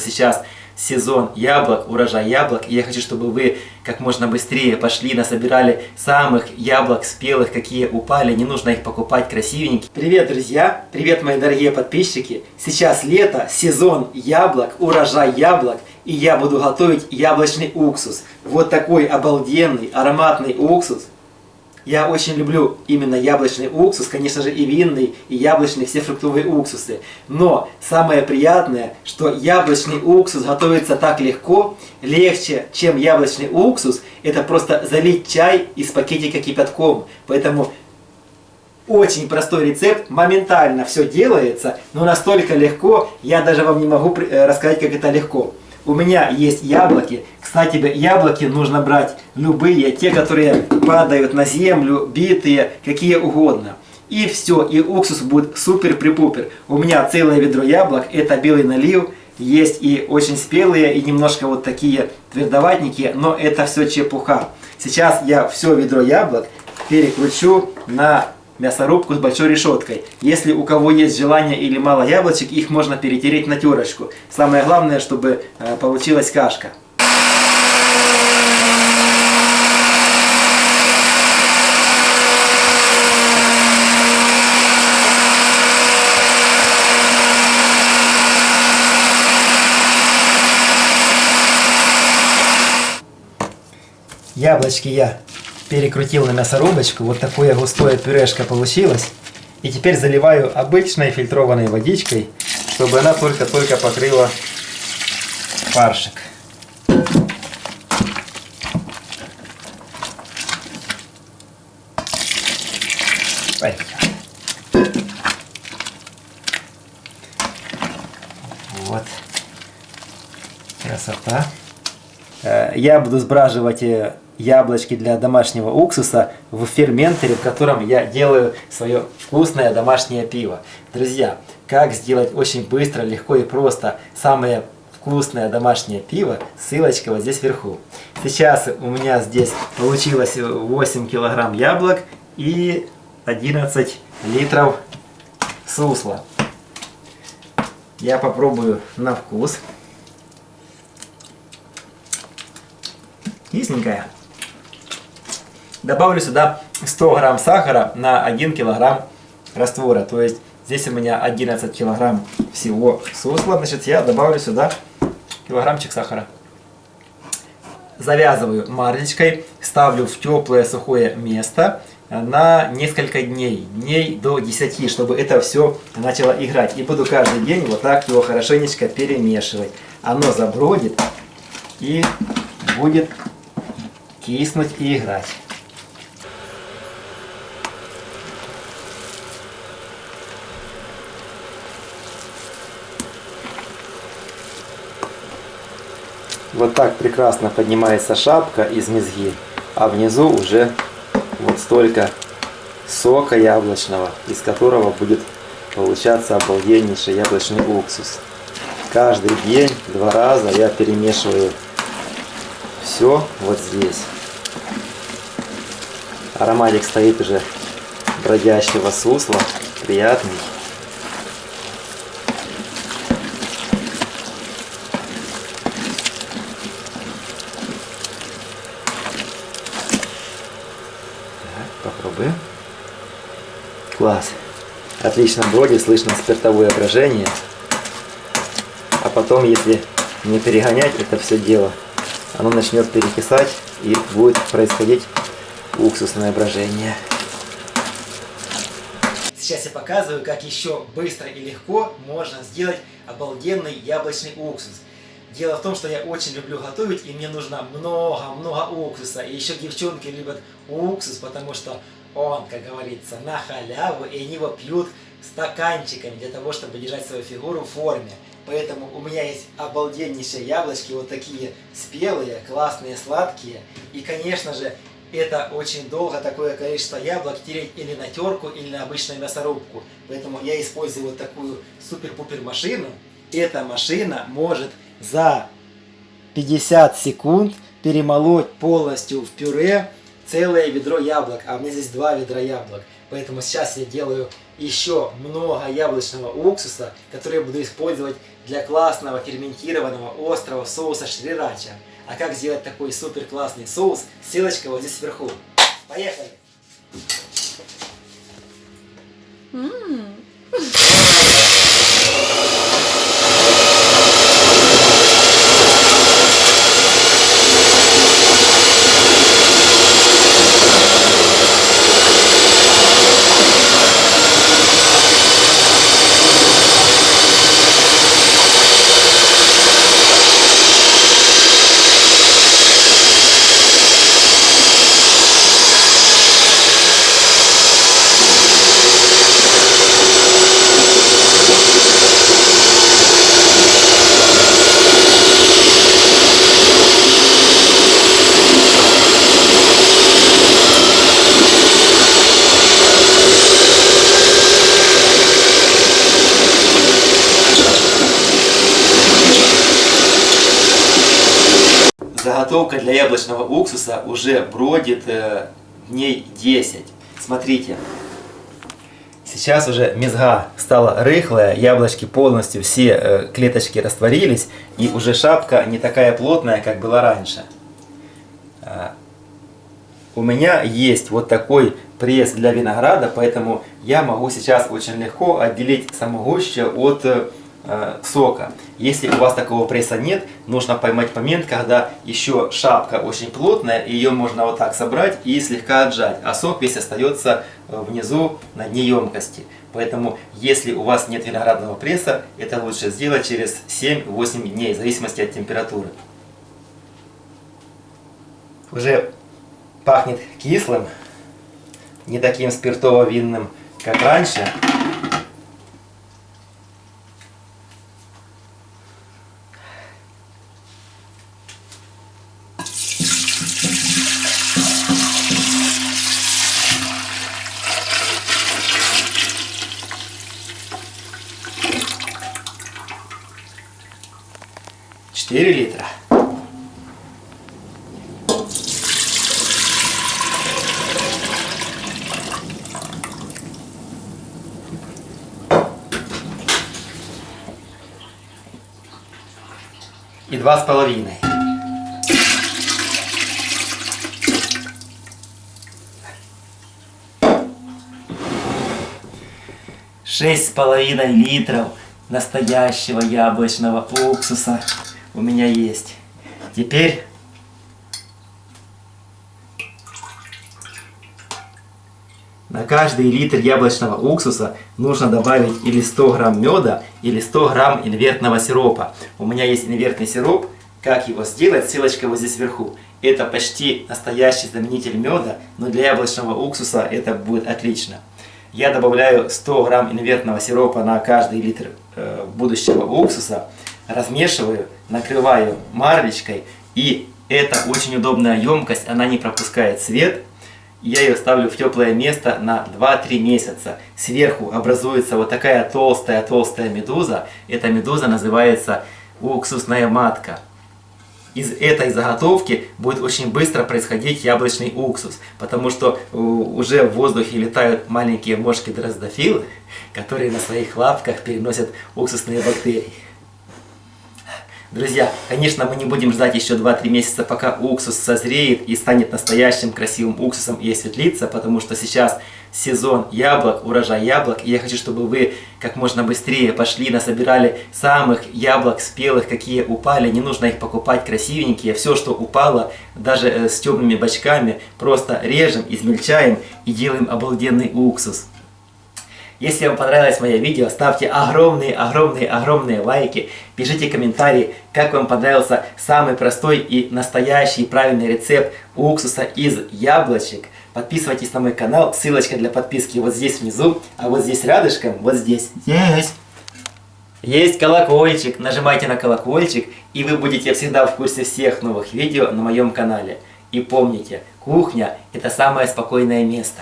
сейчас сезон яблок, урожай яблок. И я хочу, чтобы вы как можно быстрее пошли, насобирали самых яблок спелых, какие упали. Не нужно их покупать красивенькие. Привет, друзья! Привет, мои дорогие подписчики! Сейчас лето, сезон яблок, урожай яблок. И я буду готовить яблочный уксус. Вот такой обалденный ароматный уксус я очень люблю именно яблочный уксус, конечно же и винный, и яблочный, все фруктовые уксусы. Но самое приятное, что яблочный уксус готовится так легко, легче, чем яблочный уксус, это просто залить чай из пакетика кипятком. Поэтому очень простой рецепт, моментально все делается, но настолько легко, я даже вам не могу э, рассказать, как это легко. У меня есть яблоки. Кстати, яблоки нужно брать любые, те, которые падают на землю, битые, какие угодно. И все, и уксус будет супер-припупер. У меня целое ведро яблок, это белый налив. Есть и очень спелые, и немножко вот такие твердоватники, но это все чепуха. Сейчас я все ведро яблок перекручу на мясорубку с большой решеткой. Если у кого есть желание или мало яблочек, их можно перетереть на терочку. Самое главное, чтобы э, получилась кашка. Яблочки я перекрутил на мясорубочку. Вот такое густое пюрешка получилось. И теперь заливаю обычной фильтрованной водичкой, чтобы она только-только покрыла фаршик. Вот. Красота. Э, я буду сбраживать э, яблочки для домашнего уксуса в ферментере, в котором я делаю свое вкусное домашнее пиво. Друзья, как сделать очень быстро, легко и просто самое вкусное домашнее пиво, ссылочка вот здесь вверху. Сейчас у меня здесь получилось 8 килограмм яблок и 11 литров сусла. Я попробую на вкус. Кисленькая. Добавлю сюда 100 грамм сахара на 1 килограмм раствора. То есть здесь у меня 11 килограмм всего сусла. Значит, я добавлю сюда килограммчик сахара. Завязываю марлечкой, ставлю в теплое сухое место на несколько дней, дней до 10, чтобы это все начало играть. И буду каждый день вот так его хорошенечко перемешивать. Оно забродит и будет киснуть и играть. Вот так прекрасно поднимается шапка из мезги, а внизу уже вот столько сока яблочного, из которого будет получаться обалденнейший яблочный уксус. Каждый день, два раза я перемешиваю все вот здесь. Ароматик стоит уже бродящего сусла, приятный. Класс. Отлично бродит, слышно спиртовое брожение. А потом, если не перегонять это все дело, оно начнет перекисать и будет происходить уксусное брожение. Сейчас я показываю, как еще быстро и легко можно сделать обалденный яблочный уксус. Дело в том, что я очень люблю готовить, и мне нужно много-много уксуса. И еще девчонки любят уксус, потому что он, как говорится, на халяву, и они его пьют стаканчиками для того, чтобы держать свою фигуру в форме. Поэтому у меня есть обалденнейшие яблочки, вот такие спелые, классные, сладкие. И, конечно же, это очень долго такое количество яблок тереть или на терку, или на обычную мясорубку. Поэтому я использую вот такую супер-пупер машину. Эта машина может за 50 секунд перемолоть полностью в пюре целое ведро яблок, а у меня здесь два ведра яблок. Поэтому сейчас я делаю еще много яблочного уксуса, который я буду использовать для классного ферментированного острого соуса шрирача. А как сделать такой супер классный соус, ссылочка вот здесь вверху. Поехали! Заготовка для яблочного уксуса уже бродит э, дней 10. Смотрите. Сейчас уже мезга стала рыхлая, яблочки полностью все э, клеточки растворились, и уже шапка не такая плотная, как была раньше. А, у меня есть вот такой пресс для винограда, поэтому я могу сейчас очень легко отделить самогуще от э, Э, сока. Если у вас такого пресса нет, нужно поймать момент, когда еще шапка очень плотная, и ее можно вот так собрать и слегка отжать, а сок весь остается э, внизу на дне емкости. Поэтому, если у вас нет виноградного пресса, это лучше сделать через 7-8 дней, в зависимости от температуры. Уже пахнет кислым, не таким спиртово-винным, как раньше. Четыре литра. И два с половиной. Шесть с половиной литров настоящего яблочного уксуса у меня есть. Теперь на каждый литр яблочного уксуса нужно добавить или 100 грамм меда, или 100 грамм инвертного сиропа. У меня есть инвертный сироп. Как его сделать? Ссылочка вот здесь вверху. Это почти настоящий заменитель меда, но для яблочного уксуса это будет отлично. Я добавляю 100 грамм инвертного сиропа на каждый литр э, будущего уксуса размешиваю, накрываю марлечкой. И это очень удобная емкость, она не пропускает свет. Я ее ставлю в теплое место на 2-3 месяца. Сверху образуется вот такая толстая-толстая медуза. Эта медуза называется уксусная матка. Из этой заготовки будет очень быстро происходить яблочный уксус, потому что уже в воздухе летают маленькие мошки дроздофилы, которые на своих лапках переносят уксусные бактерии. Друзья, конечно, мы не будем ждать еще 2-3 месяца, пока уксус созреет и станет настоящим красивым уксусом и осветлится, потому что сейчас сезон яблок, урожай яблок, и я хочу, чтобы вы как можно быстрее пошли, насобирали самых яблок спелых, какие упали, не нужно их покупать красивенькие, все, что упало, даже э, с темными бочками, просто режем, измельчаем и делаем обалденный уксус. Если вам понравилось мое видео, ставьте огромные-огромные-огромные лайки, пишите комментарии, как вам понравился самый простой и настоящий правильный рецепт уксуса из яблочек. Подписывайтесь на мой канал, ссылочка для подписки вот здесь внизу, а вот здесь рядышком, вот здесь, здесь. Есть колокольчик, нажимайте на колокольчик, и вы будете всегда в курсе всех новых видео на моем канале. И помните, кухня – это самое спокойное место.